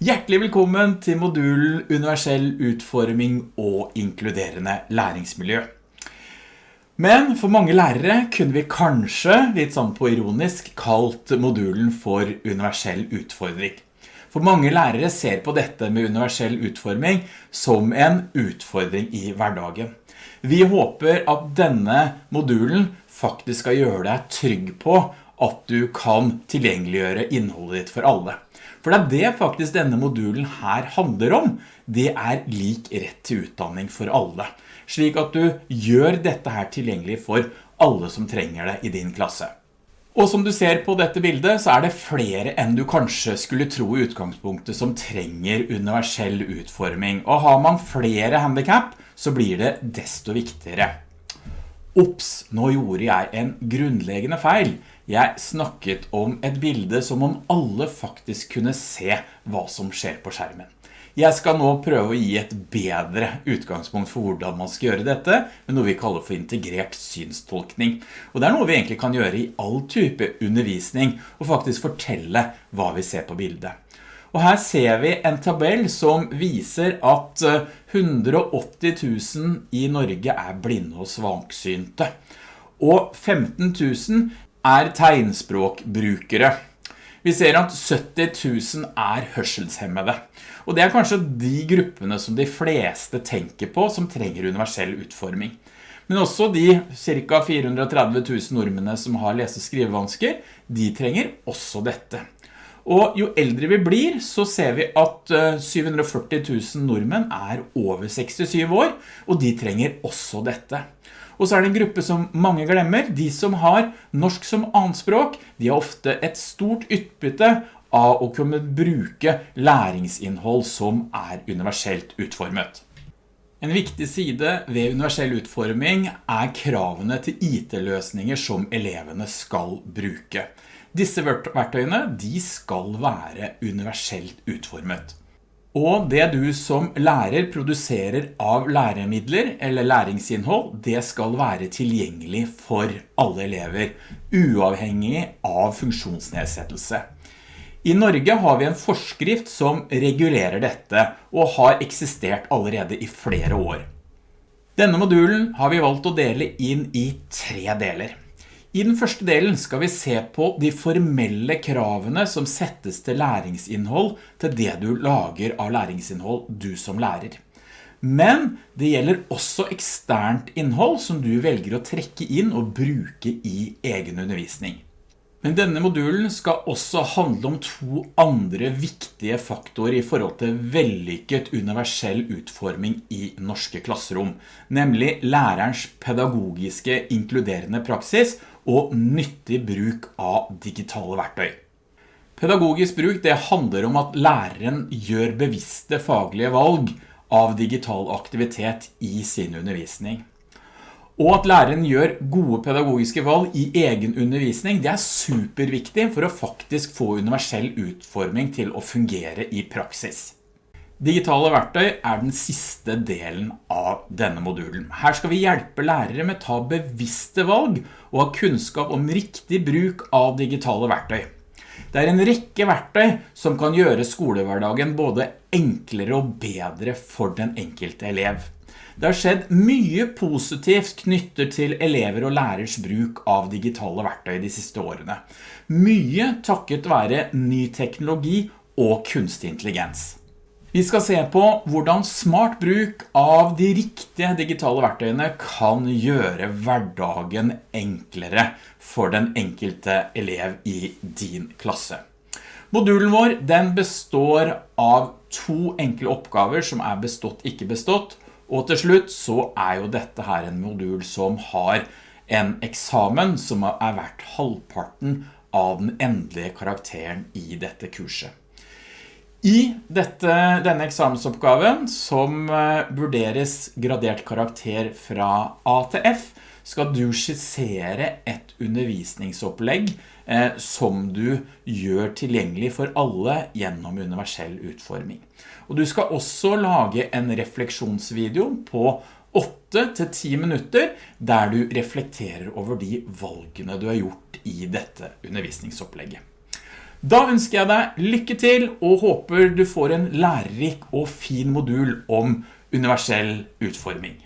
Hjertelig velkommen til modulen Universell utforming og inkluderende læringsmiljø. Men for mange lærere kunne vi kanskje, litt sånn på ironisk, kalt modulen for universell utfordring. For mange lærere ser på dette med universell utforming som en utfordring i hverdagen. Vi håper at denne modulen faktisk skal gjøre deg trygg på at du kan tilgjengeliggjøre innholdet ditt for alle. For det er det faktisk denne modulen her handler om. Det er lik rett til utdanning for alle. Slik at du gjør dette her tilgjengelig for alle som trenger det i din klasse. Og som du ser på dette bildet så er det flere enn du kanskje skulle tro i utgangspunktet som trenger universell utforming. Og har man flere handicap så blir det desto viktigere. Ops, nå gjorde jeg en grunnleggende feil. Jeg snakket om et bilde som om alle faktisk kunne se hva som skjer på skjermen. Jeg skal nå prøve å gi et bedre utgangspunkt for hvordan man skal gjøre dette, med noe vi kaller for integrert synstolkning. Og det er noe vi egentlig kan gjøre i all type undervisning, og faktisk fortelle hva vi ser på bildet. Og her ser vi en tabell som viser at 180 eh, 000 i Norge er blinde og svaksynte. Og 15 000 er tegnspråkbrukere. Vi ser at 70 000 er hørselshemmede. Og det er kanskje de gruppene som de fleste tenker på som trenger universell utforming. Men også de ca. 430 000 nordmennene som har lese- og skrivevansker, de trenger også dette. Og jo eldre vi blir, så ser vi at 740 000 nordmenn er over 67 år, og de trenger også dette. Og så er det en gruppe som mange glemmer. De som har norsk som anspråk, de har ofte et stort utbytte av å kunne bruke læringsinnhold som er universelt utformet. En viktig side ved universell utforming er kravene til IT-løsninger som elevene skal bruke. Disse verktøyene de skal være universelt utformet. Og det du som lærer produserer av læremidler eller læringsinnhold, det skal være tilgjengelig for alle elever, uavhengig av funksjonsnedsettelse. I Norge har vi en forskrift som regulerer dette, og har eksistert allerede i flere år. Denne modulen har vi valgt å dele inn i tre deler. I den første delen skal vi se på de formelle kravene som settes til læringsinnhold til det du lager av læringsinnhold du som lærer. Men det gjelder også eksternt innhold som du velger å trekke inn og bruke i egen undervisning. Men denne modulen skal også handle om to andre viktige faktorer i forhold til vellykket universell utforming i norske klasserom, nemlig lærerens pedagogiske inkluderende praksis og nyttig bruk av digitale verktøy. Pedagogisk bruk det handler om at læreren gjør bevisste faglige valg av digital aktivitet i sin undervisning. Og at læreren gjør gode pedagogiske valg i egen undervisning, det er superviktig for å faktisk få universell utforming til å fungere i praksis. Digitale verktøy er den siste delen av denne modulen. Her skal vi hjelpe lærere med å ta bevisste valg og ha kunnskap om riktig bruk av digitale verktøy. Det er en rekke verktøy som kan gjøre skolehverdagen både enklere og bedre for den enkelte elev. Det har skjedd mye positivt knyttet til elever og lærers bruk av digitale verktøy de siste årene. Mye takket være ny teknologi og kunstig intelligens. Vi skal se på hvordan smart bruk av de riktige digitale verktøyene kan gjøre hverdagen enklere for den enkelte elev i din klasse. Modulen vår den består av to enkle oppgaver som er bestått, ikke bestått, og til slutt så er jo dette her en modul som har en eksamen som er verdt halvparten av den endelige karakteren i dette kurset. I dette, denne eksamensoppgaven, som eh, vurderes gradert karakter fra A til F, skal du skissere et undervisningsopplegg eh, som du gjør tilgjengelig for alle gjennom universell utforming. Og du skal også lage en refleksjonsvideo på 8-10 minutter der du reflekterer over de valgene du har gjort i dette undervisningsopplegget. Da ønsker jeg deg lykke til og håper du får en lærerik og fin modul om universell utforming.